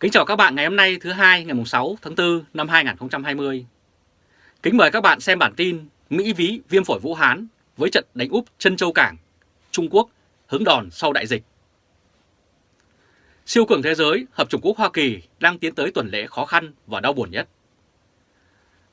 Kính chào các bạn ngày hôm nay thứ hai ngày 6 tháng 4 năm 2020. Kính mời các bạn xem bản tin Mỹ ví viêm phổi Vũ Hán với trận đánh úp chân châu cảng, Trung Quốc hứng đòn sau đại dịch. Siêu cường thế giới, Hợp Trung Quốc Hoa Kỳ đang tiến tới tuần lễ khó khăn và đau buồn nhất.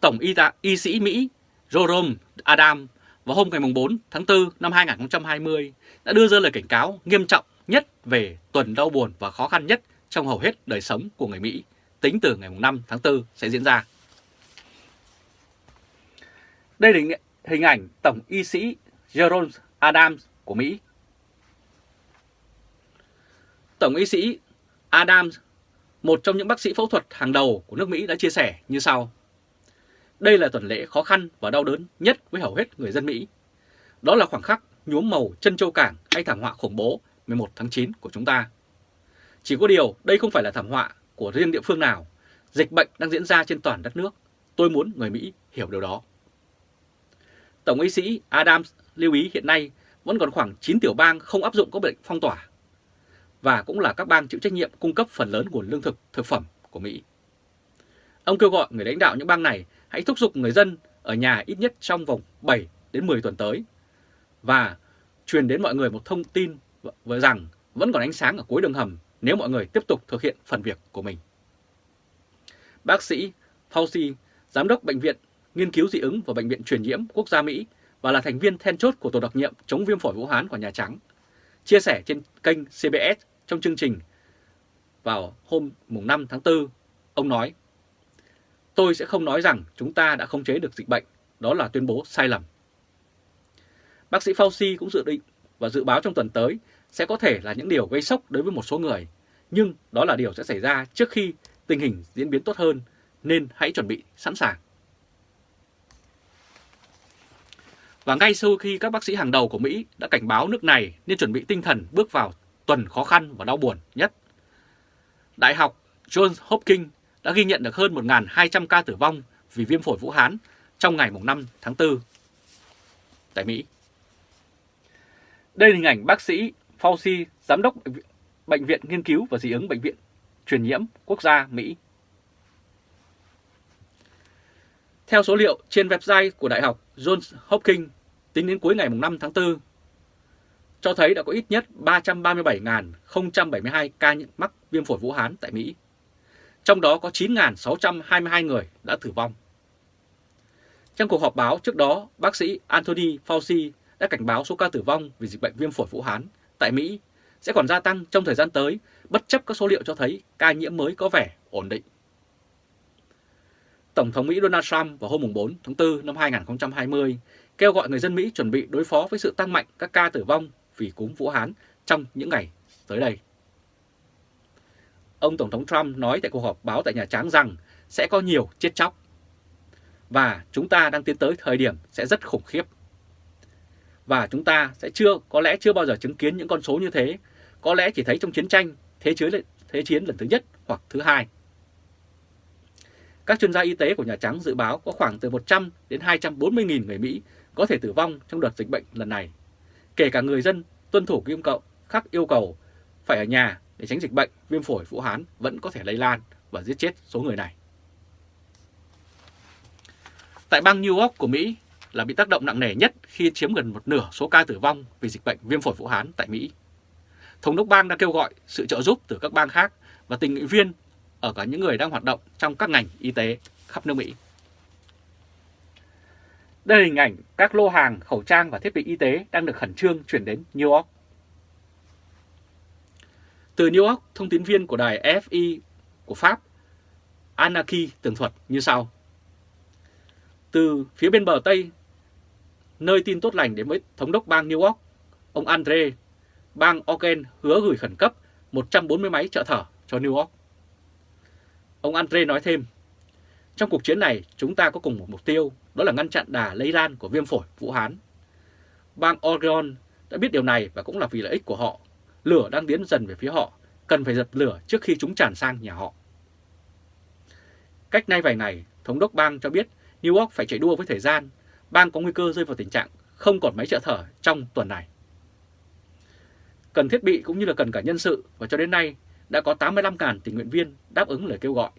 Tổng y, tạ, y sĩ Mỹ Jerome Adam vào hôm ngày 4 tháng 4 năm 2020 đã đưa ra lời cảnh cáo nghiêm trọng nhất về tuần đau buồn và khó khăn nhất trong hầu hết đời sống của người Mỹ tính từ ngày 5 tháng 4 sẽ diễn ra. Đây là hình ảnh Tổng y sĩ Jerome Adams của Mỹ. Tổng y sĩ Adams, một trong những bác sĩ phẫu thuật hàng đầu của nước Mỹ đã chia sẻ như sau. Đây là tuần lễ khó khăn và đau đớn nhất với hầu hết người dân Mỹ. Đó là khoảng khắc nhuốm màu chân châu cảng hay thảm họa khủng bố 11 tháng 9 của chúng ta. Chỉ có điều đây không phải là thảm họa của riêng địa phương nào. Dịch bệnh đang diễn ra trên toàn đất nước. Tôi muốn người Mỹ hiểu điều đó. Tổng y sĩ Adams lưu ý hiện nay vẫn còn khoảng 9 tiểu bang không áp dụng các bệnh phong tỏa và cũng là các bang chịu trách nhiệm cung cấp phần lớn nguồn lương thực, thực phẩm của Mỹ. Ông kêu gọi người lãnh đạo những bang này hãy thúc giục người dân ở nhà ít nhất trong vòng 7 đến 10 tuần tới và truyền đến mọi người một thông tin rằng vẫn còn ánh sáng ở cuối đường hầm nếu mọi người tiếp tục thực hiện phần việc của mình. Bác sĩ Fauci, Giám đốc Bệnh viện Nghiên cứu dị ứng và Bệnh viện Truyền nhiễm Quốc gia Mỹ và là thành viên then chốt của Tổ đặc nhiệm chống viêm phổi Vũ Hán của Nhà Trắng, chia sẻ trên kênh CBS trong chương trình vào hôm 5 tháng 4, ông nói Tôi sẽ không nói rằng chúng ta đã khống chế được dịch bệnh, đó là tuyên bố sai lầm. Bác sĩ Fauci cũng dự định và dự báo trong tuần tới sẽ có thể là những điều gây sốc đối với một số người, nhưng đó là điều sẽ xảy ra trước khi tình hình diễn biến tốt hơn, nên hãy chuẩn bị sẵn sàng. Và ngay sau khi các bác sĩ hàng đầu của Mỹ đã cảnh báo nước này nên chuẩn bị tinh thần bước vào tuần khó khăn và đau buồn nhất. Đại học Johns Hopkins đã ghi nhận được hơn 1.200 ca tử vong vì viêm phổi Vũ Hán trong ngày 5 tháng 4 tại Mỹ. Đây là hình ảnh bác sĩ Fauci, Giám đốc Bệnh viện Nghiên cứu và Dị ứng Bệnh viện Truyền nhiễm Quốc gia Mỹ. Theo số liệu trên website của Đại học Johns Hopkins tính đến cuối ngày 5 tháng 4, cho thấy đã có ít nhất 337.072 ca mắc viêm phổi Vũ Hán tại Mỹ. Trong đó có 9.622 người đã tử vong. Trong cuộc họp báo trước đó, bác sĩ Anthony Fauci đã cảnh báo số ca tử vong vì dịch bệnh viêm phổi Vũ Hán tại Mỹ, sẽ còn gia tăng trong thời gian tới, bất chấp các số liệu cho thấy ca nhiễm mới có vẻ ổn định. Tổng thống Mỹ Donald Trump vào hôm 4 tháng 4 năm 2020 kêu gọi người dân Mỹ chuẩn bị đối phó với sự tăng mạnh các ca tử vong vì cúm Vũ Hán trong những ngày tới đây. Ông Tổng thống Trump nói tại cuộc họp báo tại Nhà Trắng rằng sẽ có nhiều chết chóc. Và chúng ta đang tiến tới thời điểm sẽ rất khủng khiếp. Và chúng ta sẽ chưa, có lẽ chưa bao giờ chứng kiến những con số như thế, có lẽ chỉ thấy trong chiến tranh, thế chiến, thế chiến lần thứ nhất hoặc thứ hai. Các chuyên gia y tế của Nhà Trắng dự báo có khoảng từ 100 đến 240 nghìn người Mỹ có thể tử vong trong đợt dịch bệnh lần này, kể cả người dân tuân thủ yêu cầu khắc yêu cầu phải ở nhà để tránh dịch bệnh viêm phổi Vũ Hán vẫn có thể lây lan và giết chết số người này. Tại bang New York của Mỹ là bị tác động nặng nề nhất khi chiếm gần một nửa số ca tử vong vì dịch bệnh viêm phổi Vũ Hán tại Mỹ. Thống đốc bang đã kêu gọi sự trợ giúp từ các bang khác và tình nguyện viên ở cả những người đang hoạt động trong các ngành y tế khắp nước Mỹ. Đây là hình ảnh các lô hàng, khẩu trang và thiết bị y tế đang được khẩn trương chuyển đến New York. Từ New York, thông tin viên của đài FI của Pháp, Anaki tường thuật như sau. Từ phía bên bờ Tây, nơi tin tốt lành đến với thống đốc bang New York, ông Andre, bang Oregon hứa gửi khẩn cấp 140 máy trợ thở cho New York. Ông Andre nói thêm, trong cuộc chiến này chúng ta có cùng một mục tiêu, đó là ngăn chặn đà lây lan của viêm phổi Vũ Hán. Bang Oregon đã biết điều này và cũng là vì lợi ích của họ. Lửa đang tiến dần về phía họ, cần phải dập lửa trước khi chúng tràn sang nhà họ. Cách nay vài ngày, Thống đốc bang cho biết New York phải chạy đua với thời gian, bang có nguy cơ rơi vào tình trạng không còn máy trợ thở trong tuần này. Cần thiết bị cũng như là cần cả nhân sự và cho đến nay, đã có 85.000 tình nguyện viên đáp ứng lời kêu gọi.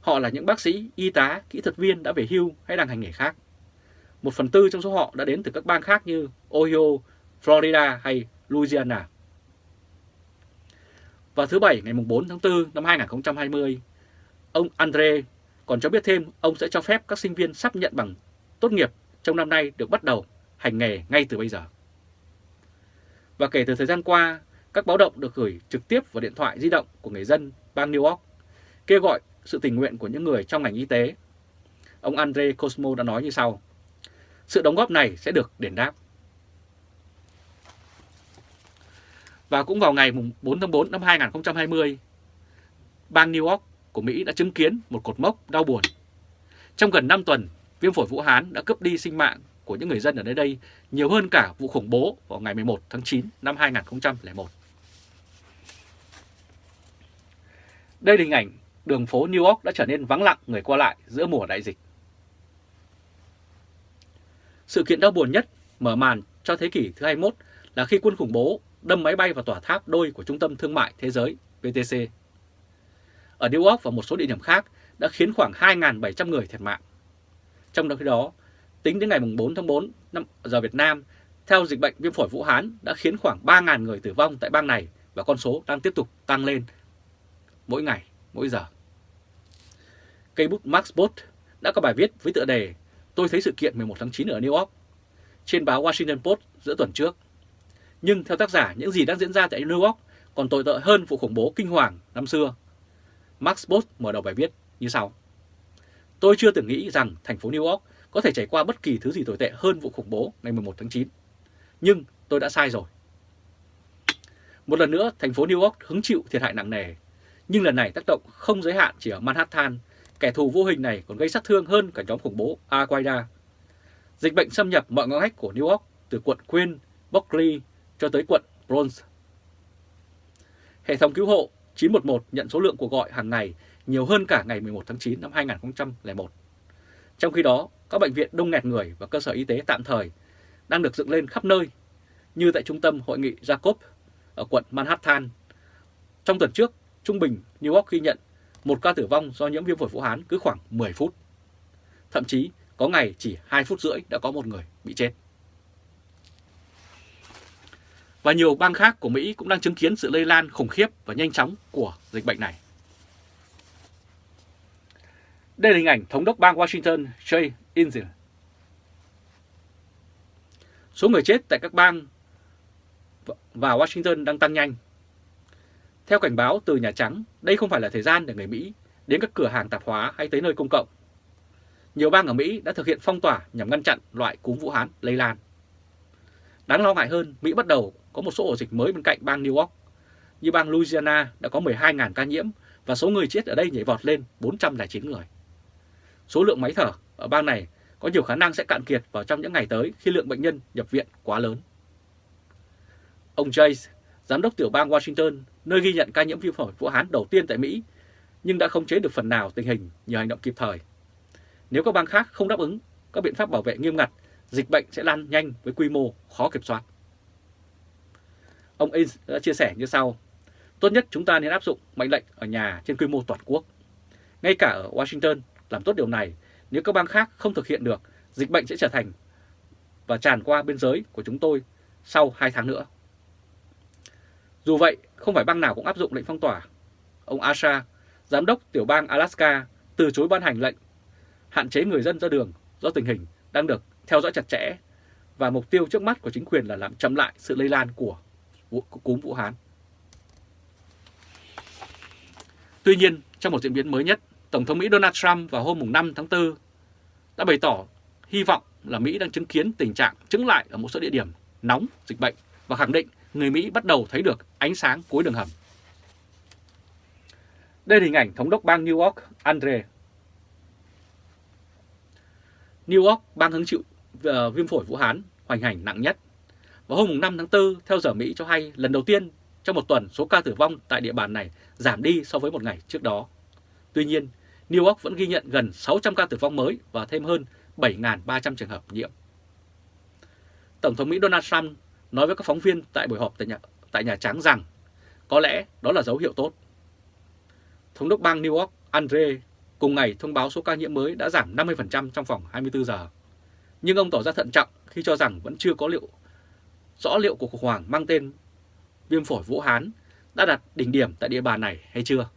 Họ là những bác sĩ, y tá, kỹ thuật viên đã về hưu hay đang hành nghề khác. Một phần tư trong số họ đã đến từ các bang khác như Ohio, Florida hay Louisiana. Vào thứ Bảy ngày 4 tháng 4 năm 2020, ông Andre còn cho biết thêm ông sẽ cho phép các sinh viên sắp nhận bằng tốt nghiệp trong năm nay được bắt đầu hành nghề ngay từ bây giờ. Và kể từ thời gian qua, các báo động được gửi trực tiếp vào điện thoại di động của người dân bang New York, kêu gọi sự tình nguyện của những người trong ngành y tế. Ông Andre Cosmo đã nói như sau, sự đóng góp này sẽ được đền đáp. Và cũng vào ngày 4 tháng 4 năm 2020, bang New York của Mỹ đã chứng kiến một cột mốc đau buồn. Trong gần 5 tuần, viêm phổi Vũ Hán đã cướp đi sinh mạng của những người dân ở nơi đây nhiều hơn cả vụ khủng bố vào ngày 11 tháng 9 năm 2001. Đây là hình ảnh đường phố New York đã trở nên vắng lặng người qua lại giữa mùa đại dịch. Sự kiện đau buồn nhất mở màn cho thế kỷ thứ 21 là khi quân khủng bố đâm máy bay vào tòa tháp đôi của Trung tâm Thương mại Thế giới VTC. Ở New York và một số địa điểm khác đã khiến khoảng 2.700 người thiệt mạng. Trong đó khi đó, tính đến ngày 4 tháng 4 năm giờ Việt Nam, theo dịch bệnh viêm phổi Vũ Hán đã khiến khoảng 3.000 người tử vong tại bang này và con số đang tiếp tục tăng lên mỗi ngày, mỗi giờ. Cây bút Max Bot đã có bài viết với tựa đề Tôi thấy sự kiện 11 tháng 9 ở New York trên báo Washington Post giữa tuần trước. Nhưng theo tác giả, những gì đang diễn ra tại New York còn tồi tệ hơn vụ khủng bố kinh hoàng năm xưa. Max Bot mở đầu bài viết như sau. Tôi chưa từng nghĩ rằng thành phố New York có thể trải qua bất kỳ thứ gì tồi tệ hơn vụ khủng bố ngày 11 tháng 9. Nhưng tôi đã sai rồi. Một lần nữa, thành phố New York hứng chịu thiệt hại nặng nề. Nhưng lần này tác động không giới hạn chỉ ở Manhattan, kẻ thù vô hình này còn gây sát thương hơn cả nhóm khủng bố Al-Qaeda. Dịch bệnh xâm nhập mọi ngõ ngách của New York từ quận Queen, Berkeley cho tới quận Bronx. Hệ thống cứu hộ 911 nhận số lượng cuộc gọi hàng ngày nhiều hơn cả ngày 11 tháng 9 năm 2001. Trong khi đó, các bệnh viện đông nghẹt người và cơ sở y tế tạm thời đang được dựng lên khắp nơi, như tại trung tâm hội nghị Jacob ở quận Manhattan. Trong tuần trước, trung bình New York ghi nhận một ca tử vong do nhiễm viêm phổi Vũ Hán cứ khoảng 10 phút. Thậm chí có ngày chỉ 2 phút rưỡi đã có một người bị chết. Và nhiều bang khác của Mỹ cũng đang chứng kiến sự lây lan khủng khiếp và nhanh chóng của dịch bệnh này. Đây là hình ảnh thống đốc bang Washington Jay Inslee. Số người chết tại các bang và Washington đang tăng nhanh. Theo cảnh báo từ Nhà Trắng, đây không phải là thời gian để người Mỹ đến các cửa hàng tạp hóa hay tới nơi công cộng. Nhiều bang ở Mỹ đã thực hiện phong tỏa nhằm ngăn chặn loại cúm Vũ Hán lây lan. Đáng lo ngại hơn, Mỹ bắt đầu có một số ổ dịch mới bên cạnh bang New York. Như bang Louisiana đã có 12.000 ca nhiễm và số người chết ở đây nhảy vọt lên 409 người. Số lượng máy thở ở bang này có nhiều khả năng sẽ cạn kiệt vào trong những ngày tới khi lượng bệnh nhân nhập viện quá lớn. Ông Jay, giám đốc tiểu bang Washington, nơi ghi nhận ca nhiễm viêm phổi Vũ Hán đầu tiên tại Mỹ, nhưng đã không chế được phần nào tình hình nhờ hành động kịp thời. Nếu các bang khác không đáp ứng các biện pháp bảo vệ nghiêm ngặt, dịch bệnh sẽ lan nhanh với quy mô khó kiểm soát. Ông Ains đã chia sẻ như sau, tốt nhất chúng ta nên áp dụng mệnh lệnh ở nhà trên quy mô toàn quốc. Ngay cả ở Washington, làm tốt điều này, nếu các bang khác không thực hiện được, dịch bệnh sẽ trở thành và tràn qua biên giới của chúng tôi sau 2 tháng nữa. Dù vậy, không phải bang nào cũng áp dụng lệnh phong tỏa. Ông Asha, giám đốc tiểu bang Alaska, từ chối ban hành lệnh hạn chế người dân ra đường do tình hình đang được theo dõi chặt chẽ và mục tiêu trước mắt của chính quyền là làm chậm lại sự lây lan của cúm Vũ Hán. Tuy nhiên, trong một diễn biến mới nhất, Tổng thống Mỹ Donald Trump vào hôm 5 tháng 4 đã bày tỏ hy vọng là Mỹ đang chứng kiến tình trạng chứng lại ở một số địa điểm nóng dịch bệnh và khẳng định người Mỹ bắt đầu thấy được ánh sáng cuối đường hầm. Đây là hình ảnh thống đốc bang New York Andre. New York, bang hứng chịu uh, viêm phổi Vũ Hán hoành hành nặng nhất. Vào hôm 5 tháng 4, theo giờ Mỹ cho hay lần đầu tiên trong một tuần số ca tử vong tại địa bàn này giảm đi so với một ngày trước đó. Tuy nhiên, New York vẫn ghi nhận gần 600 ca tử vong mới và thêm hơn 7.300 trường hợp nhiễm. Tổng thống Mỹ Donald Trump nói với các phóng viên tại buổi họp tại Nhà, tại Nhà Trắng rằng Có lẽ đó là dấu hiệu tốt. Thống đốc bang New York Andre cùng ngày thông báo số ca nhiễm mới đã giảm 50% trong vòng 24 giờ. Nhưng ông tỏ ra thận trọng khi cho rằng vẫn chưa có liệu rõ liệu cuộc khủng hoảng mang tên viêm phổi Vũ Hán đã đạt đỉnh điểm tại địa bàn này hay chưa.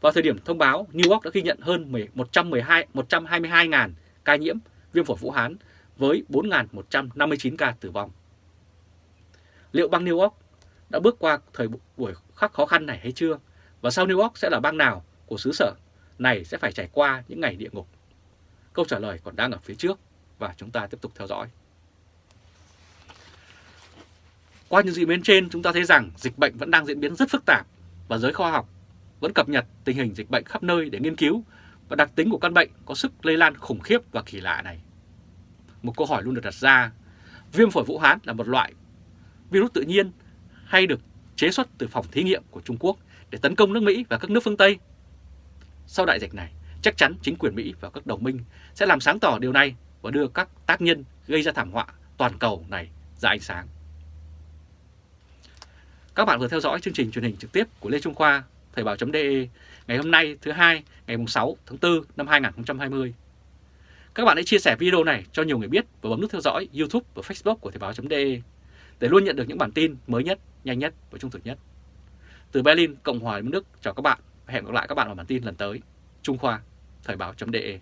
Vào thời điểm thông báo, New York đã ghi nhận hơn 112 122.000 ca nhiễm viêm phổi Vũ Hán với 4.159 ca tử vong. Liệu bang New York đã bước qua thời buổi khắc khó khăn này hay chưa? Và sau New York sẽ là bang nào của xứ sở này sẽ phải trải qua những ngày địa ngục? Câu trả lời còn đang ở phía trước và chúng ta tiếp tục theo dõi. Qua những diễn biến trên, chúng ta thấy rằng dịch bệnh vẫn đang diễn biến rất phức tạp và giới khoa học vẫn cập nhật tình hình dịch bệnh khắp nơi để nghiên cứu và đặc tính của căn bệnh có sức lây lan khủng khiếp và kỳ lạ này. Một câu hỏi luôn được đặt ra, viêm phổi Vũ Hán là một loại virus tự nhiên hay được chế xuất từ phòng thí nghiệm của Trung Quốc để tấn công nước Mỹ và các nước phương Tây? Sau đại dịch này, chắc chắn chính quyền Mỹ và các đồng minh sẽ làm sáng tỏ điều này và đưa các tác nhân gây ra thảm họa toàn cầu này ra ánh sáng. Các bạn vừa theo dõi chương trình truyền hình trực tiếp của Lê Trung Khoa, Thời báo.de ngày hôm nay thứ hai ngày 6 tháng 4 năm 2020. Các bạn hãy chia sẻ video này cho nhiều người biết và bấm nút theo dõi YouTube và Facebook của Thời báo.de để luôn nhận được những bản tin mới nhất, nhanh nhất và trung thực nhất. Từ Berlin, Cộng hòa Liên Đức, chào các bạn và hẹn gặp lại các bạn ở bản tin lần tới. Trung Khoa, Thời báo.de